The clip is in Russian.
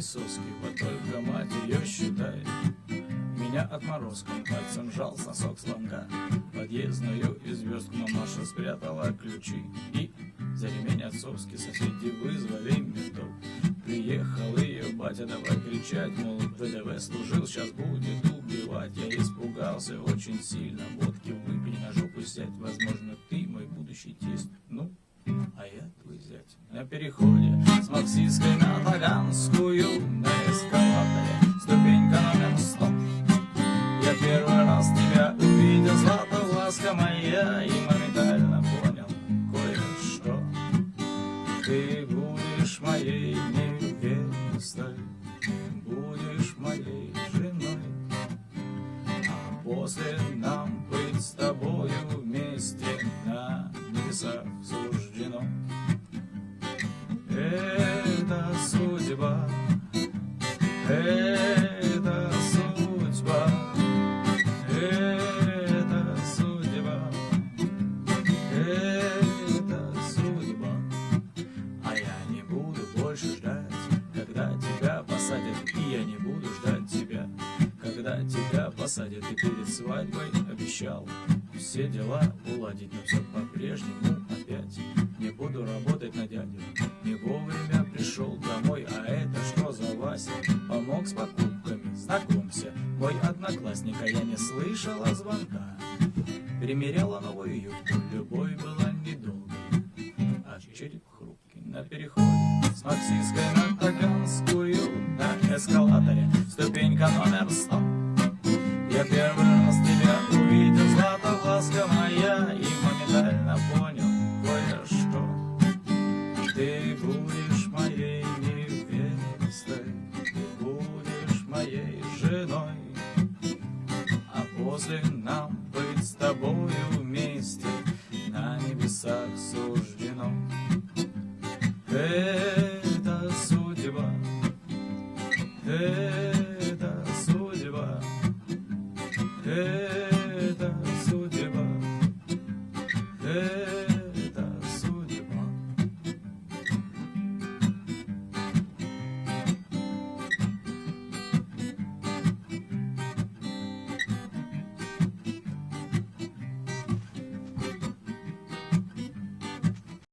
соски, вот только мать ее считает. Меня отморозком пальцем жал сосок слонга. Подъездную и звездку мамаша спрятала ключи. И за ремень отцовский соседи вызвали ментов. Приехал ее батя давай кричать, мол, ВДВ служил, сейчас будет убивать. Я испугался очень сильно, водки выпей, на жопу сядь, возможно, ты мой будущий тесть. Ну, а я твой зять. На переходе с Максистской на Таганскую, на эскалаторе, ступенька номер сто. Я первый раз тебя увидел, златовласка моя, и моментально понял кое-что. Ты будешь моей невестой, будешь моей женой, а после нам быть с тобою вместе на небесах суждено. Это судьба, это судьба, это судьба, это судьба. А я не буду больше ждать, когда тебя посадят, и я не буду ждать тебя, когда тебя посадят. И перед свадьбой обещал все дела уладить, но все по-прежнему одноклассник, а я не слышала звонка. Примеряла новую юбку, любовь была недолгой, а череп хрупкий на переходе с Максистской на Таганскую на эскалаторе, ступенька номер сто. Я первый раз тебя увидел, златовласка моя, и моментально понял кое-что. Ты будешь моей невестой, ты будешь моей женой, Возле нам быть с тобою вместе На небесах суждено. Это судьба Это судьба Это